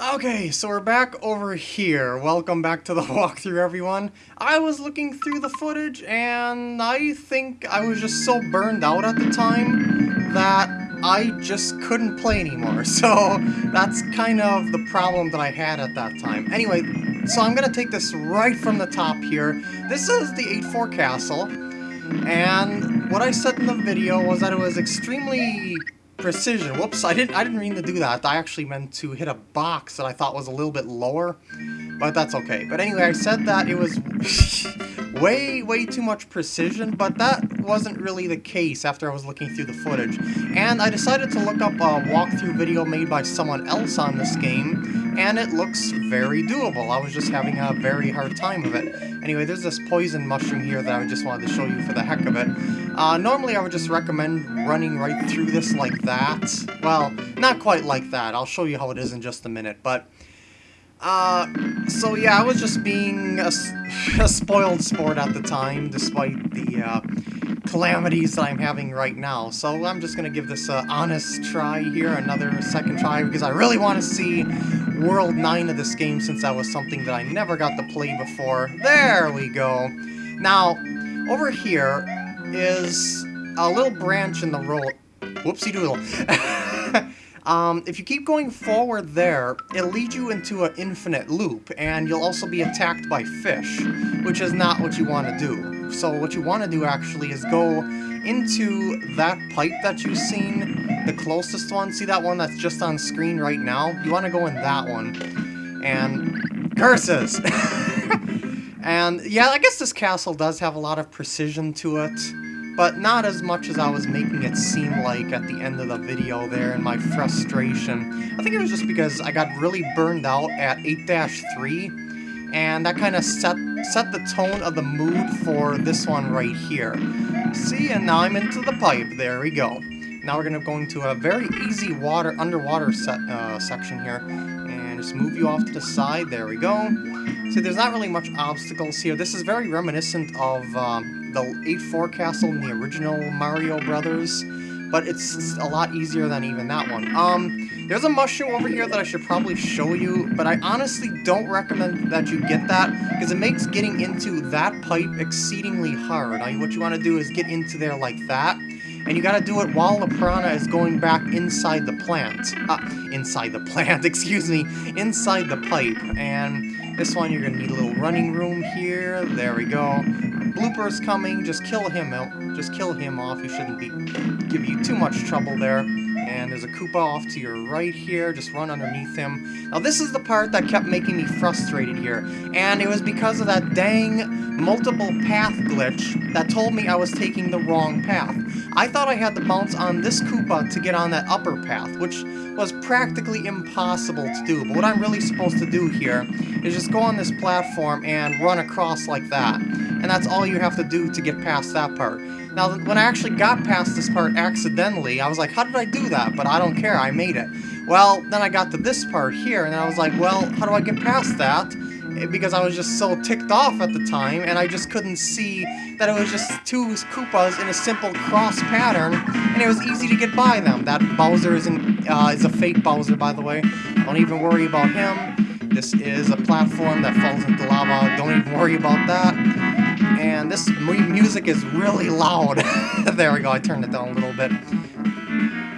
Okay, so we're back over here. Welcome back to the walkthrough, everyone. I was looking through the footage, and I think I was just so burned out at the time that I just couldn't play anymore. So that's kind of the problem that I had at that time. Anyway, so I'm going to take this right from the top here. This is the 8-4 castle, and what I said in the video was that it was extremely precision. Whoops, I didn't I didn't mean to do that. I actually meant to hit a box that I thought was a little bit lower, but that's okay. But anyway, I said that it was way, way too much precision, but that wasn't really the case after I was looking through the footage. And I decided to look up a walkthrough video made by someone else on this game, and it looks very doable. I was just having a very hard time of it. Anyway, there's this poison mushroom here that I just wanted to show you for the heck of it. Uh, normally I would just recommend running right through this like that. Well, not quite like that. I'll show you how it is in just a minute, but... Uh, so yeah, I was just being a, a spoiled sport at the time, despite the, uh, calamities that I'm having right now. So I'm just gonna give this a honest try here, another second try, because I really want to see World 9 of this game, since that was something that I never got to play before. There we go. Now, over here is a little branch in the road. Whoopsie doodle. Um, if you keep going forward there, it'll lead you into an infinite loop, and you'll also be attacked by fish, which is not what you want to do. So what you want to do, actually, is go into that pipe that you've seen, the closest one. See that one that's just on screen right now? You want to go in that one. And... Curses! and, yeah, I guess this castle does have a lot of precision to it but not as much as I was making it seem like at the end of the video there in my frustration. I think it was just because I got really burned out at 8-3, and that kind of set, set the tone of the mood for this one right here. See, and now I'm into the pipe. There we go. Now we're going to go into a very easy water underwater set, uh, section here, and just move you off to the side. There we go. See, there's not really much obstacles here. This is very reminiscent of... Um, the 8-4 castle in the original Mario Brothers, but it's a lot easier than even that one. Um, there's a mushroom over here that I should probably show you, but I honestly don't recommend that you get that, because it makes getting into that pipe exceedingly hard. Now, what you want to do is get into there like that, and you gotta do it while the piranha is going back inside the plant. Uh, inside the plant, excuse me, inside the pipe, and this one you're gonna need a little running room here, there we go blooper's coming, just kill him out. Just kill him off, he shouldn't be give you too much trouble there. And there's a Koopa off to your right here, just run underneath him. Now this is the part that kept making me frustrated here, and it was because of that dang multiple path glitch that told me I was taking the wrong path. I thought I had to bounce on this Koopa to get on that upper path, which was practically impossible to do. But what I'm really supposed to do here is just go on this platform and run across like that. And that's all you have to do to get past that part. Now, when I actually got past this part accidentally, I was like, how did I do that? But I don't care, I made it. Well, then I got to this part here, and I was like, well, how do I get past that? Because I was just so ticked off at the time, and I just couldn't see that it was just two Koopas in a simple cross pattern, and it was easy to get by them. That Bowser is, in, uh, is a fake Bowser, by the way. Don't even worry about him. This is a platform that falls into lava. Don't even worry about that and this music is really loud. there we go, I turned it down a little bit.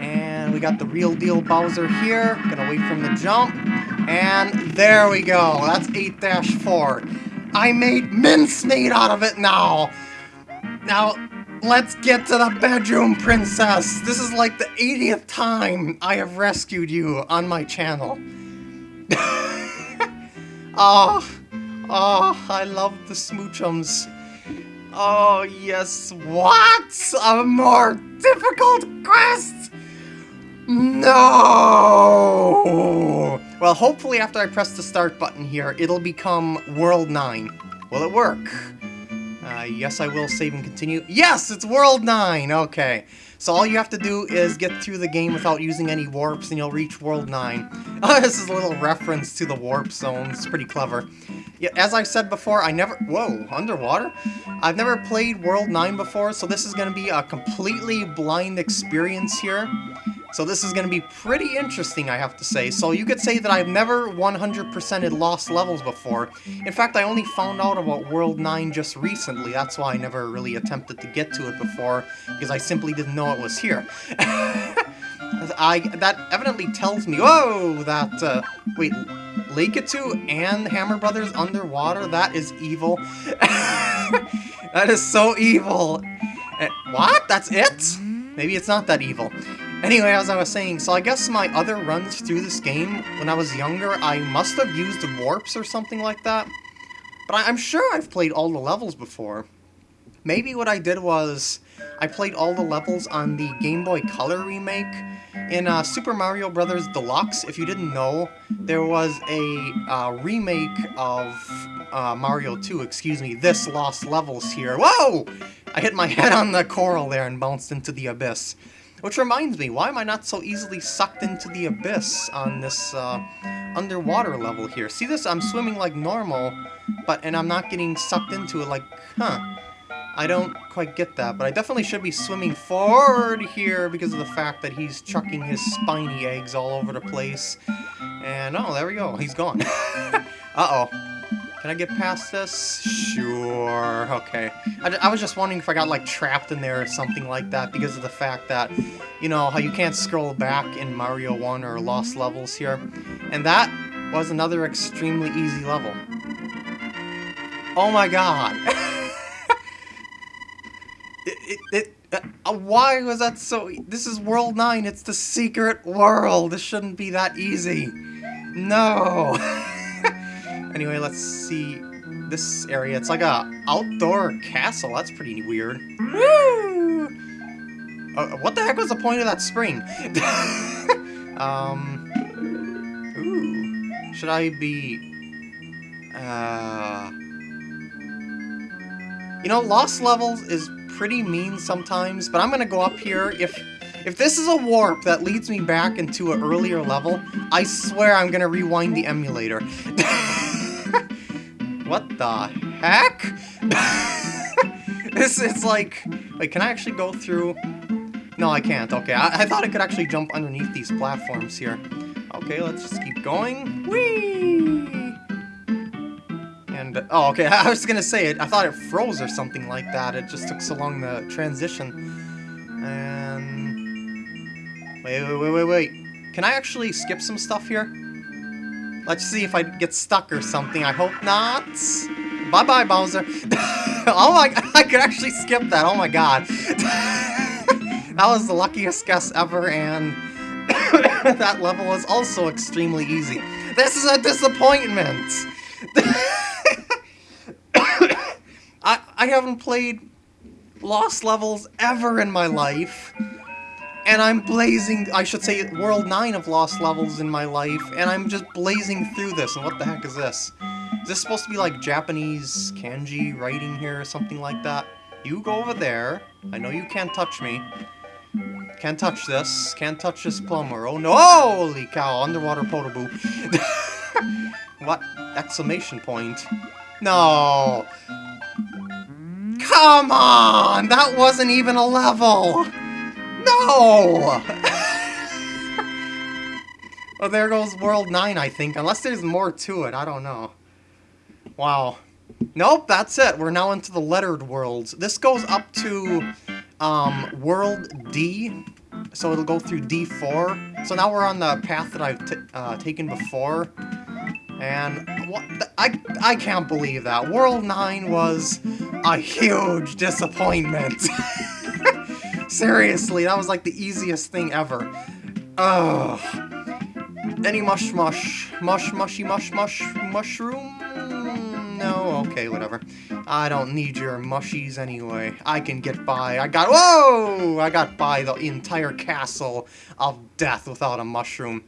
And we got the real deal Bowser here. Gonna wait from the jump. And there we go, that's 8-4. I made mincemeat out of it now! Now, let's get to the bedroom, princess! This is like the 80th time I have rescued you on my channel. oh, oh, I love the smoochums. Oh, yes. What? A more difficult quest? No! Well, hopefully after I press the start button here, it'll become World 9. Will it work? Uh, yes, I will save and continue. Yes, it's World 9! Okay. So all you have to do is get through the game without using any warps and you'll reach World 9. Oh, this is a little reference to the warp zone. It's pretty clever. Yeah, as I said before, I never... Whoa, underwater? I've never played World 9 before, so this is going to be a completely blind experience here. So this is going to be pretty interesting, I have to say. So you could say that I've never 100%ed lost levels before. In fact, I only found out about World 9 just recently. That's why I never really attempted to get to it before, because I simply didn't know it was here. I That evidently tells me... Whoa! That... Uh, wait... Lakitu and Hammer Brothers underwater? That is evil. that is so evil. Uh, what? That's it? Maybe it's not that evil. Anyway, as I was saying, so I guess my other runs through this game, when I was younger, I must have used warps or something like that. But I I'm sure I've played all the levels before. Maybe what I did was, I played all the levels on the Game Boy Color remake. In uh, Super Mario Bros. Deluxe, if you didn't know, there was a uh, remake of uh, Mario 2, excuse me, this Lost Levels here. Whoa! I hit my head on the coral there and bounced into the abyss. Which reminds me, why am I not so easily sucked into the abyss on this uh, underwater level here? See this? I'm swimming like normal, but and I'm not getting sucked into it like, huh. I don't quite get that, but I definitely should be swimming forward here because of the fact that he's chucking his spiny eggs all over the place. And, oh, there we go. He's gone. Uh-oh. Can I get past this? Sure, okay. I, I, was just wondering if I got, like, trapped in there or something like that because of the fact that, you know, how you can't scroll back in Mario 1 or Lost Levels here. And that was another extremely easy level. Oh my god! it, it, it uh, why was that so... E this is World 9, it's the secret world! This shouldn't be that easy! No! Anyway, let's see this area. It's like a outdoor castle. That's pretty weird. Woo! Uh, what the heck was the point of that spring? um. Ooh. Should I be? Uh. You know, Lost Levels is pretty mean sometimes, but I'm gonna go up here. If if this is a warp that leads me back into an earlier level, I swear I'm gonna rewind the emulator. What the heck? this it's like... Wait, can I actually go through... No, I can't. Okay, I, I thought I could actually jump underneath these platforms here. Okay, let's just keep going. Whee! And, oh, okay, I was gonna say it. I thought it froze or something like that. It just took so long the transition. And... Wait, wait, wait, wait, wait. Can I actually skip some stuff here? Let's see if I get stuck or something. I hope not. Bye-bye, Bowser. oh my, I could actually skip that. Oh my god. that was the luckiest guess ever, and that level was also extremely easy. This is a disappointment. I, I haven't played Lost levels ever in my life and I'm blazing, I should say, World 9 of Lost Levels in my life, and I'm just blazing through this, and what the heck is this? Is this supposed to be like Japanese kanji writing here or something like that? You go over there. I know you can't touch me. Can't touch this. Can't touch this plumber. Oh no! Holy cow, underwater potable. what? Exclamation point. No! Come on! That wasn't even a level! No! well, there goes World 9, I think. Unless there's more to it. I don't know. Wow. Nope, that's it. We're now into the lettered worlds. This goes up to um, World D. So it'll go through D4. So now we're on the path that I've uh, taken before. And what I, I can't believe that. World 9 was a huge disappointment. Seriously, that was like the easiest thing ever. Ugh. Any mush mush. Mush mushy mush mush mushroom? No, okay, whatever. I don't need your mushies anyway. I can get by. I got- Whoa! I got by the entire castle of death without a mushroom.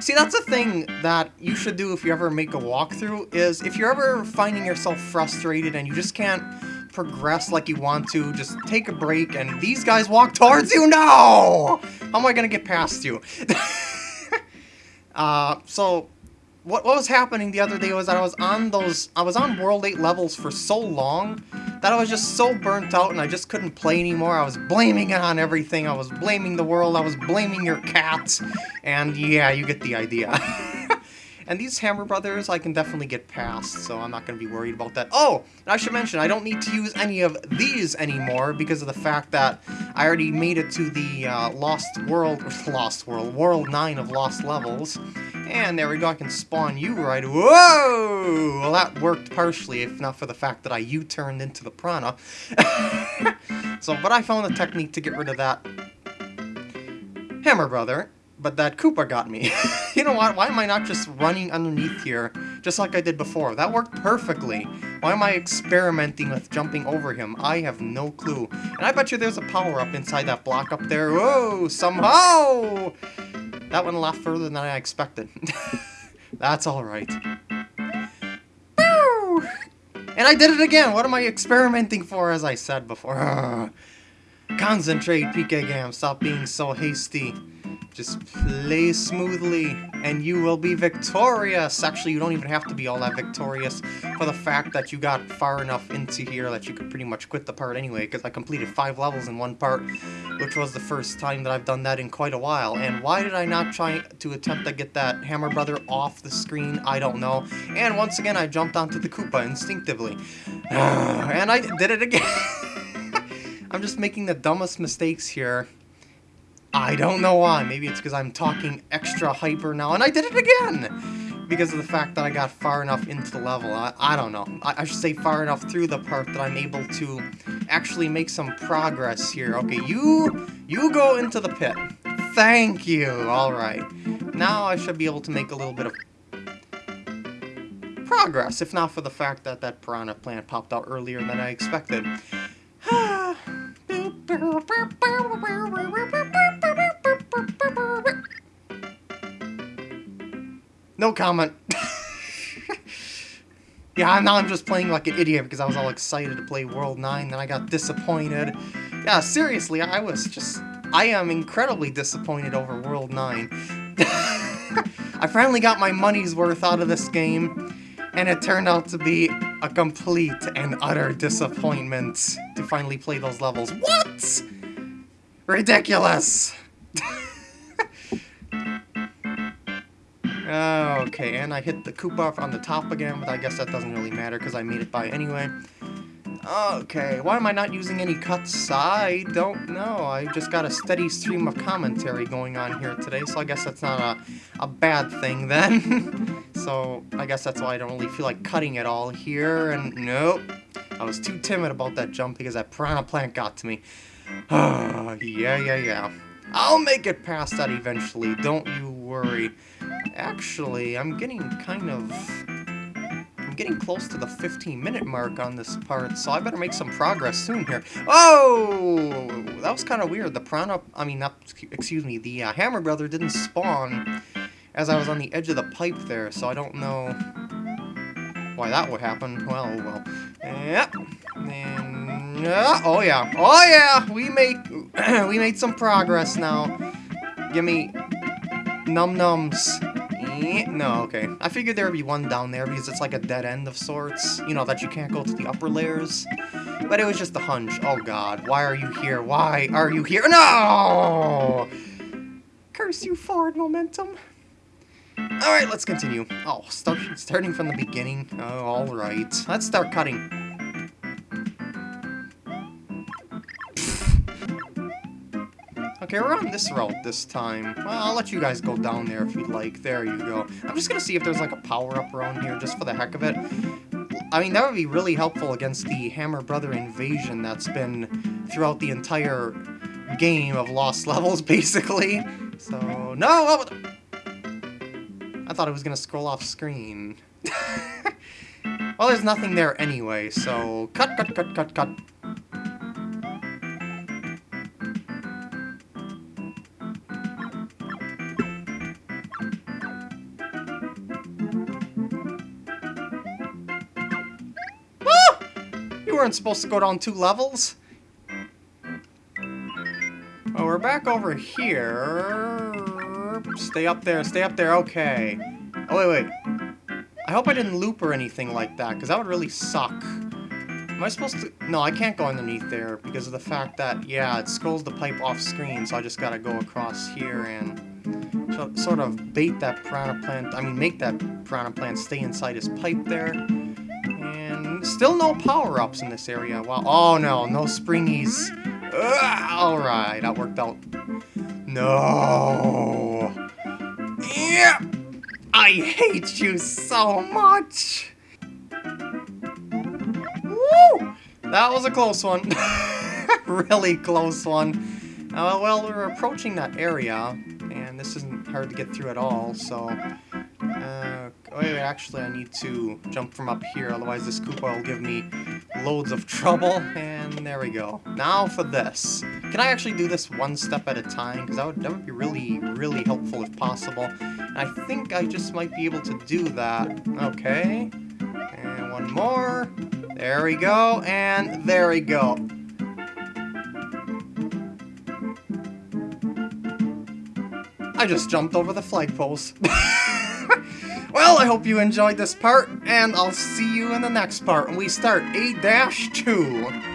See, that's a thing that you should do if you ever make a walkthrough, is if you're ever finding yourself frustrated and you just can't progress like you want to, just take a break, and these guys walk towards you? No! How am I gonna get past you? uh, so, what, what was happening the other day was that I was on those, I was on World 8 levels for so long that I was just so burnt out and I just couldn't play anymore. I was blaming it on everything. I was blaming the world. I was blaming your cats. And yeah, you get the idea. And these Hammer Brothers I can definitely get past, so I'm not going to be worried about that. Oh, and I should mention, I don't need to use any of these anymore because of the fact that I already made it to the uh, Lost World, Lost World, World 9 of Lost Levels. And there we go, I can spawn you right. Whoa! Well, that worked partially, if not for the fact that I U-turned into the Piranha. so, but I found a technique to get rid of that Hammer Brother but that Koopa got me. you know what? Why am I not just running underneath here, just like I did before? That worked perfectly. Why am I experimenting with jumping over him? I have no clue. And I bet you there's a power-up inside that block up there. Whoa, somehow! That went a lot further than I expected. That's alright. And I did it again! What am I experimenting for, as I said before? Concentrate, PK Gam. Stop being so hasty. Just play smoothly, and you will be victorious! Actually, you don't even have to be all that victorious for the fact that you got far enough into here that you could pretty much quit the part anyway, because I completed five levels in one part, which was the first time that I've done that in quite a while. And why did I not try to attempt to get that Hammer Brother off the screen? I don't know. And once again, I jumped onto the Koopa instinctively. and I did it again! I'm just making the dumbest mistakes here. I don't know why. Maybe it's because I'm talking extra hyper now, and I did it again! Because of the fact that I got far enough into the level. I, I don't know. I, I should say far enough through the part that I'm able to actually make some progress here. Okay, you, you go into the pit. Thank you! Alright. Now I should be able to make a little bit of progress, if not for the fact that that piranha plant popped out earlier than I expected. No comment. yeah, now I'm just playing like an idiot because I was all excited to play World 9, then I got disappointed. Yeah, seriously, I was just... I am incredibly disappointed over World 9. I finally got my money's worth out of this game, and it turned out to be a complete and utter disappointment to finally play those levels. What? Ridiculous! Oh, okay, and I hit the Koopa on the top again, but I guess that doesn't really matter because I made it by anyway. Okay, why am I not using any cuts? I don't know. I just got a steady stream of commentary going on here today, so I guess that's not a, a bad thing then. so I guess that's why I don't really feel like cutting it all here, and nope. I was too timid about that jump because that piranha plant got to me. yeah, yeah, yeah. I'll make it past that eventually, don't you worry. Actually, I'm getting kind of... I'm getting close to the 15 minute mark on this part, so I better make some progress soon here. Oh! That was kind of weird. The Piranha... I mean, not, excuse me, the uh, Hammer Brother didn't spawn as I was on the edge of the pipe there, so I don't know why that would happen. Well, well. Yep. And, uh, oh yeah. Oh yeah! We made, we made some progress now. Give me num nums. No, okay. I figured there would be one down there because it's like a dead end of sorts. You know, that you can't go to the upper layers. But it was just a hunch. Oh god, why are you here? Why are you here? No! Curse you, forward momentum. Alright, let's continue. Oh, start, starting from the beginning. Oh, alright. Let's start cutting. Okay, we're on this route this time. Well, I'll let you guys go down there if you'd like. There you go. I'm just gonna see if there's like a power-up around here, just for the heck of it. I mean, that would be really helpful against the Hammer Brother invasion that's been throughout the entire game of Lost Levels, basically. So, no! I thought it was gonna scroll off screen. well, there's nothing there anyway, so cut, cut, cut, cut, cut. Weren't supposed to go down two levels. Well, we're back over here. Stay up there, stay up there, okay. Oh, wait, wait. I hope I didn't loop or anything like that, because that would really suck. Am I supposed to... No, I can't go underneath there because of the fact that, yeah, it scrolls the pipe off screen, so I just gotta go across here and sort of bait that piranha plant, I mean, make that piranha plant stay inside his pipe there. Still no power-ups in this area. Wow. Oh, no, no springies. Alright, that worked out. No. Yeah. I hate you so much. Woo! That was a close one. really close one. Uh, well, we're approaching that area, and this isn't hard to get through at all, so... Oh, wait, actually, I need to jump from up here, otherwise this Koopa will give me loads of trouble, and there we go. Now for this. Can I actually do this one step at a time? Because that would, that would be really, really helpful if possible. And I think I just might be able to do that. Okay. And one more. There we go, and there we go. I just jumped over the flagpoles. well, I hope you enjoyed this part, and I'll see you in the next part when we start A-2.